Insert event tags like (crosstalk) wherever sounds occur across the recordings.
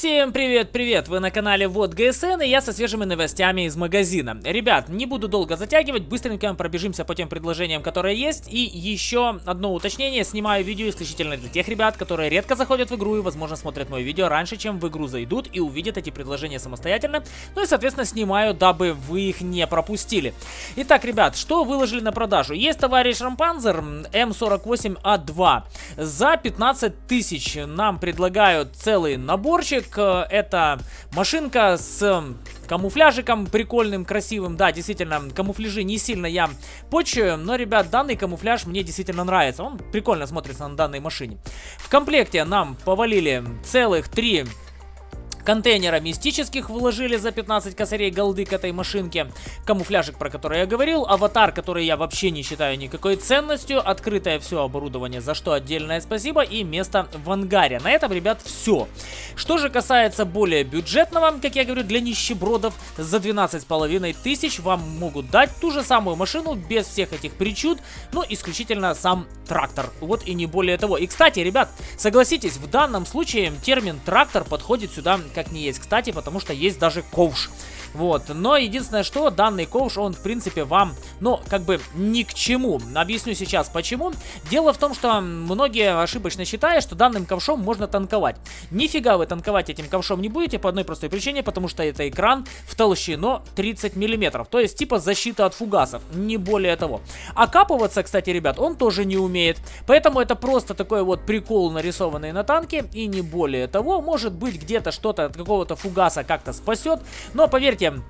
Всем привет-привет! Вы на канале Вот ГСН и я со свежими новостями из магазина. Ребят, не буду долго затягивать, быстренько пробежимся по тем предложениям, которые есть. И еще одно уточнение, снимаю видео исключительно для тех ребят, которые редко заходят в игру и, возможно, смотрят мое видео раньше, чем в игру зайдут и увидят эти предложения самостоятельно. Ну и, соответственно, снимаю, дабы вы их не пропустили. Итак, ребят, что выложили на продажу? Есть товарищ Рампанзер М48А2. За 15 тысяч нам предлагают целый наборчик Мотик это машинка с камуфляжиком прикольным, красивым. Да, действительно, камуфляжи не сильно я почую, но, ребят, данный камуфляж мне действительно нравится. Он прикольно смотрится на данной машине. В комплекте нам повалили целых три контейнера мистических вложили за 15 косарей голды к этой машинке. Камуфляжик, про который я говорил. Аватар, который я вообще не считаю никакой ценностью. Открытое все оборудование, за что отдельное спасибо. И место в ангаре. На этом, ребят, все. Что же касается более бюджетного, как я говорю, для нищебродов, за 12,5 тысяч вам могут дать ту же самую машину без всех этих причуд. Ну, исключительно сам трактор. Вот и не более того. И, кстати, ребят, согласитесь, в данном случае термин трактор подходит сюда как не есть кстати, потому что есть даже ковш. Вот, но единственное, что данный ковш, он в принципе вам, ну, как бы ни к чему. Объясню сейчас почему. Дело в том, что многие ошибочно считают, что данным ковшом можно танковать. Нифига вы танковать этим ковшом не будете по одной простой причине, потому что это экран в толщину 30 миллиметров. То есть типа защита от фугасов, не более того. Окапываться, кстати, ребят, он тоже не умеет. Поэтому это просто такой вот прикол, нарисованный на танке, и не более того. Может быть где-то что-то от какого-то фугаса как-то спасет, но поверьте, тем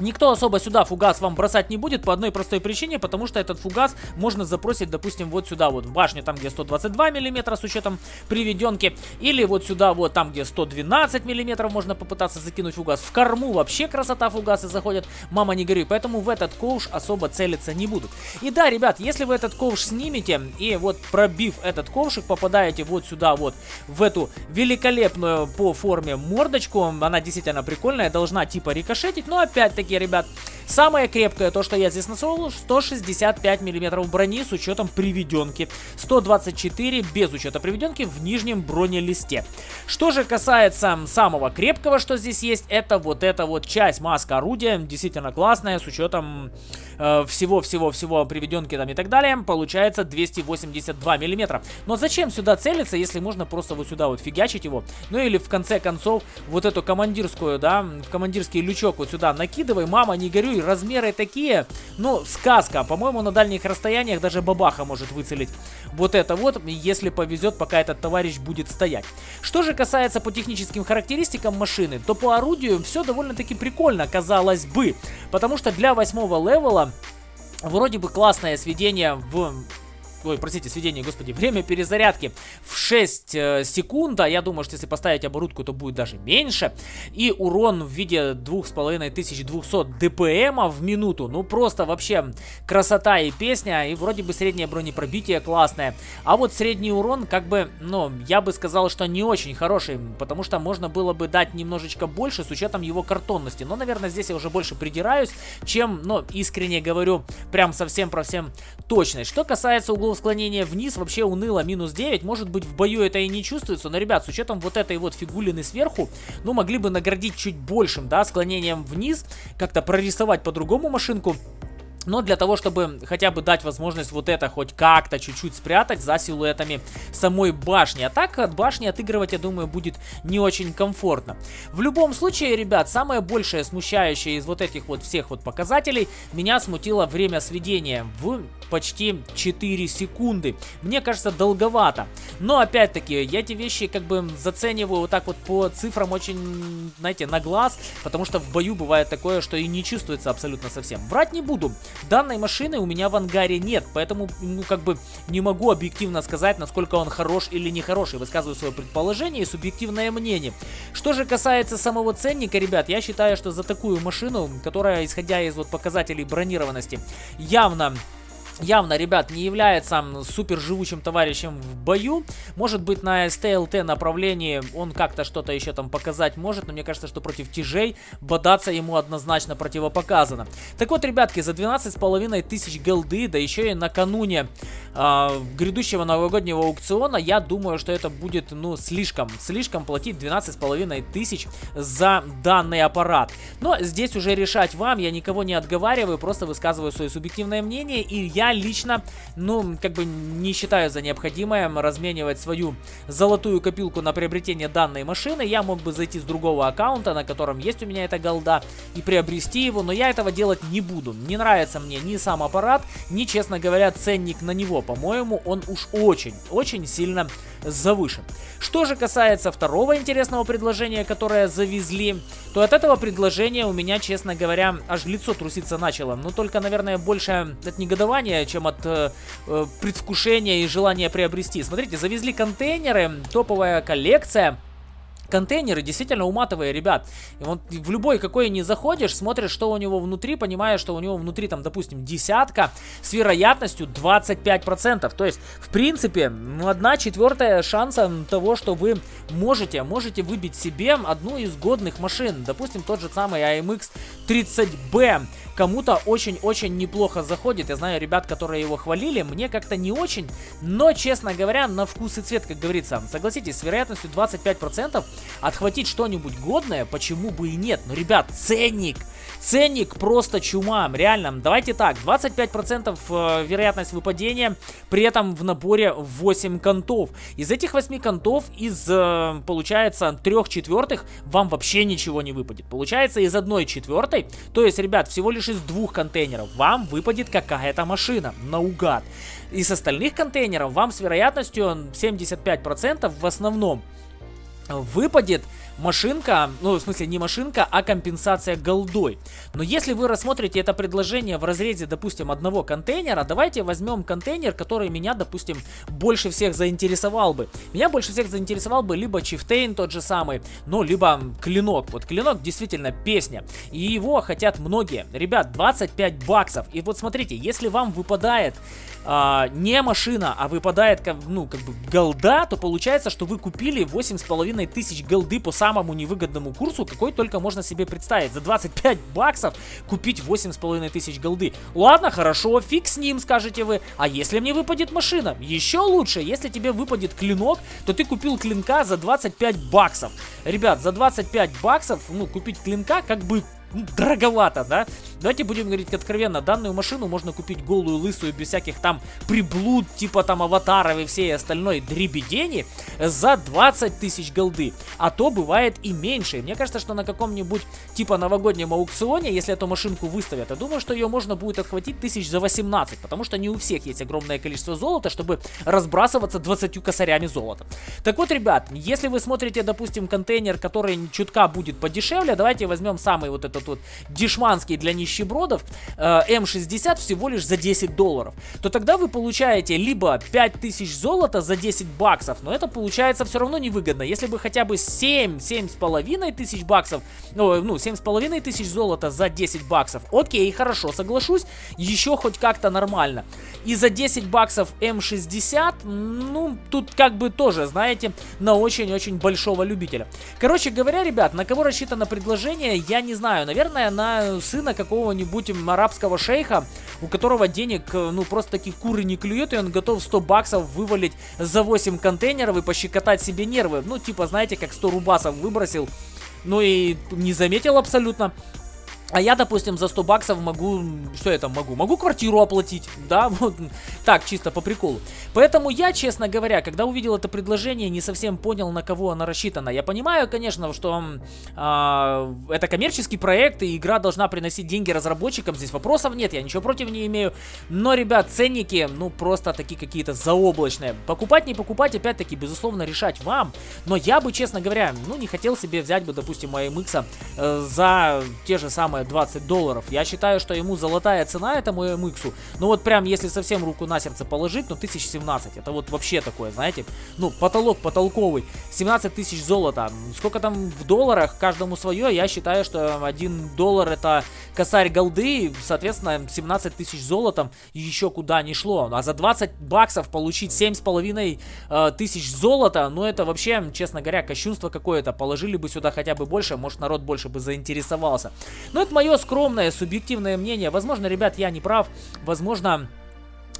Никто особо сюда фугас вам бросать не будет по одной простой причине, потому что этот фугас можно запросить, допустим, вот сюда вот в башню, там где 122 миллиметра с учетом приведенки, или вот сюда вот там где 112 миллиметров можно попытаться закинуть фугас. В корму вообще красота фугасы заходят, мама не горюй, поэтому в этот ковш особо целиться не будут. И да, ребят, если вы этот ковш снимете и вот пробив этот ковшик, попадаете вот сюда вот в эту великолепную по форме мордочку, она действительно прикольная, должна типа рикошетить, но опять-таки таки, ребят, Самое крепкое, то, что я здесь нашел, 165 миллиметров брони с учетом приведенки. 124 без учета приведенки в нижнем бронелисте. Что же касается самого крепкого, что здесь есть, это вот эта вот часть маска орудия. Действительно классная, с учетом всего-всего-всего э, приведенки там и так далее. Получается 282 миллиметра. Но зачем сюда целиться, если можно просто вот сюда вот фигачить его? Ну или в конце концов вот эту командирскую, да, в командирский лючок вот сюда накидывай. Мама, не горюй, размеры такие, ну, сказка. По-моему, на дальних расстояниях даже бабаха может выцелить вот это вот, если повезет, пока этот товарищ будет стоять. Что же касается по техническим характеристикам машины, то по орудию все довольно-таки прикольно, казалось бы. Потому что для восьмого левела вроде бы классное сведение в ой, простите, сведение, господи, время перезарядки в 6 э, секунд, а я думаю, что если поставить оборудку, то будет даже меньше, и урон в виде 2500 дпм в минуту, ну просто вообще красота и песня, и вроде бы среднее бронепробитие классное, а вот средний урон, как бы, ну, я бы сказал, что не очень хороший, потому что можно было бы дать немножечко больше с учетом его картонности, но, наверное, здесь я уже больше придираюсь, чем, ну, искренне говорю, прям совсем про всем точность. Что касается углов склонение вниз вообще уныло, минус 9. Может быть в бою это и не чувствуется, но, ребят, с учетом вот этой вот фигулины сверху, ну, могли бы наградить чуть большим, да, склонением вниз, как-то прорисовать по-другому машинку. Но для того, чтобы хотя бы дать возможность вот это хоть как-то чуть-чуть спрятать за силуэтами самой башни. А так от башни отыгрывать, я думаю, будет не очень комфортно. В любом случае, ребят, самое большее смущающее из вот этих вот всех вот показателей меня смутило время сведения в почти 4 секунды. Мне кажется, долговато. Но опять-таки, я эти вещи как бы зацениваю вот так вот по цифрам очень, знаете, на глаз, потому что в бою бывает такое, что и не чувствуется абсолютно совсем. Врать не буду. Данной машины у меня в ангаре нет, поэтому, ну, как бы не могу объективно сказать, насколько он хорош или не хороший. Высказываю свое предположение и субъективное мнение. Что же касается самого ценника, ребят, я считаю, что за такую машину, которая, исходя из вот показателей бронированности, явно явно, ребят, не является супер живучим товарищем в бою. Может быть, на СТЛТ направлении он как-то что-то еще там показать может, но мне кажется, что против тяжей бодаться ему однозначно противопоказано. Так вот, ребятки, за 12,5 тысяч голды, да еще и накануне э, грядущего новогоднего аукциона, я думаю, что это будет, ну, слишком, слишком платить 12,5 тысяч за данный аппарат. Но здесь уже решать вам, я никого не отговариваю, просто высказываю свое субъективное мнение, и я лично, ну, как бы не считаю за необходимое разменивать свою золотую копилку на приобретение данной машины. Я мог бы зайти с другого аккаунта, на котором есть у меня эта голда, и приобрести его, но я этого делать не буду. Не нравится мне ни сам аппарат, ни, честно говоря, ценник на него. По-моему, он уж очень, очень сильно завышен. Что же касается второго интересного предложения, которое завезли, то от этого предложения у меня, честно говоря, аж лицо труситься начало. Но только, наверное, больше от негодования, чем от э, э, предвкушения и желания приобрести. Смотрите, завезли контейнеры, топовая коллекция контейнеры действительно уматовые, ребят. И вот в любой какой не заходишь, смотришь, что у него внутри, понимаешь, что у него внутри там, допустим, десятка с вероятностью 25%. То есть, в принципе, ну, одна четвертая шанса того, что вы можете, можете выбить себе одну из годных машин. Допустим, тот же самый AMX 30B кому-то очень-очень неплохо заходит. Я знаю ребят, которые его хвалили, мне как-то не очень, но, честно говоря, на вкус и цвет, как говорится. Согласитесь, с вероятностью 25% отхватить что-нибудь годное, почему бы и нет. Но, ребят, ценник! Ценник просто чума, реально. Давайте так, 25% э, вероятность выпадения, при этом в наборе 8 контов. Из этих 8 контов, из, э, получается, 3 четвертых вам вообще ничего не выпадет. Получается, из 1 четвертой, то есть, ребят, всего лишь из двух контейнеров вам выпадет какая-то машина, наугад. Из остальных контейнеров вам с вероятностью 75% в основном выпадет машинка, ну, в смысле, не машинка, а компенсация голдой. Но если вы рассмотрите это предложение в разрезе, допустим, одного контейнера, давайте возьмем контейнер, который меня, допустим, больше всех заинтересовал бы. Меня больше всех заинтересовал бы либо Чифтейн тот же самый, ну, либо Клинок. Вот Клинок действительно песня, и его хотят многие. Ребят, 25 баксов. И вот смотрите, если вам выпадает а, не машина, а выпадает, ну, как бы голда, то получается, что вы купили 8,5 тысяч голды по самому невыгодному курсу, какой только можно себе представить. За 25 баксов купить 8,5 тысяч голды. Ладно, хорошо, фиг с ним, скажете вы. А если мне выпадет машина? Еще лучше, если тебе выпадет клинок, то ты купил клинка за 25 баксов. Ребят, за 25 баксов, ну, купить клинка как бы ну, дороговато, да? Давайте будем говорить откровенно, данную машину можно купить голую, лысую, без всяких там приблуд, типа там аватаров и всей остальной дребедени за 20 тысяч голды. А то бывает и меньше. Мне кажется, что на каком-нибудь типа новогоднем аукционе, если эту машинку выставят, я думаю, что ее можно будет отхватить тысяч за 18, потому что не у всех есть огромное количество золота, чтобы разбрасываться 20 косарями золота. Так вот, ребят, если вы смотрите, допустим, контейнер, который чутка будет подешевле, давайте возьмем самый вот этот вот дешманский для нищебродов э, М60 всего лишь за 10 долларов, то тогда вы получаете либо 5000 золота за 10 баксов, но это получается все равно невыгодно. Если бы хотя бы 7, 7,5 тысяч баксов, ну, ну 7,5 тысяч золота за 10 баксов, окей, хорошо, соглашусь, еще хоть как-то нормально. И за 10 баксов М60, ну, тут как бы тоже, знаете, на очень-очень большого любителя. Короче говоря, ребят, на кого рассчитано предложение, я не знаю, наверное, на сына какого-нибудь арабского шейха, у которого денег, э, ну, просто таких куры не клюет, и он готов 100 баксов вывалить за 8 контейнеров и пощекотать себе нервы. Ну, типа, знаете, как 100 рубасов выбросил, ну и не заметил абсолютно. А я, допустим, за 100 баксов могу... Что я там могу? Могу квартиру оплатить, да? (laughs) Вот так, чисто по приколу. Поэтому я, честно говоря, когда увидел это предложение, не совсем понял, на кого оно рассчитано. Я понимаю, конечно, что э, это коммерческий проект, и игра должна приносить деньги разработчикам. Здесь вопросов нет, я ничего против не имею. Но, ребят, ценники, ну, просто такие какие-то заоблачные. Покупать, не покупать, опять-таки, безусловно, решать вам. Но я бы, честно говоря, ну, не хотел себе взять бы, допустим, AMX э, за те же самые 20 долларов. Я считаю, что ему золотая цена этому MX. Ну вот прям, если совсем руку на сердце положить, ну 1017. Это вот вообще такое, знаете. Ну, потолок потолковый. 17 тысяч золота. Сколько там в долларах, каждому свое. Я считаю, что 1 доллар это косарь голды. Соответственно, 17 тысяч золотом еще куда не шло. А за 20 баксов получить 7,5 э, тысяч золота, ну это вообще, честно говоря, кощунство какое-то. Положили бы сюда хотя бы больше, может народ больше бы заинтересовался. Но это мое скромное, субъективное мнение. Возможно, ребят, я не прав. Возможно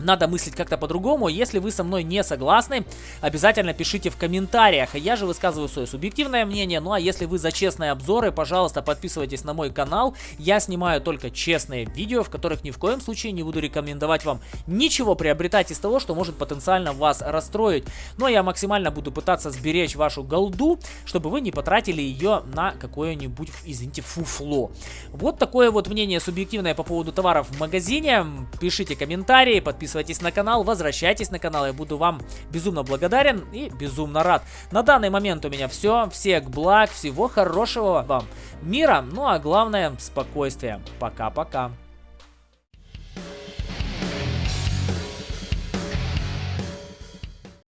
надо мыслить как-то по-другому. Если вы со мной не согласны, обязательно пишите в комментариях. Я же высказываю свое субъективное мнение. Ну а если вы за честные обзоры, пожалуйста, подписывайтесь на мой канал. Я снимаю только честные видео, в которых ни в коем случае не буду рекомендовать вам ничего приобретать из того, что может потенциально вас расстроить. Но я максимально буду пытаться сберечь вашу голду, чтобы вы не потратили ее на какое-нибудь, извините, фуфло. Вот такое вот мнение субъективное по поводу товаров в магазине. Пишите комментарии, подписывайтесь подписывайтесь на канал, возвращайтесь на канал, я буду вам безумно благодарен и безумно рад. На данный момент у меня все, всех благ, всего хорошего вам мира, ну а главное спокойствия. Пока-пока.